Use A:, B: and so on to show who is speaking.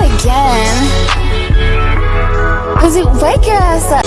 A: again. Cause you wake your ass up.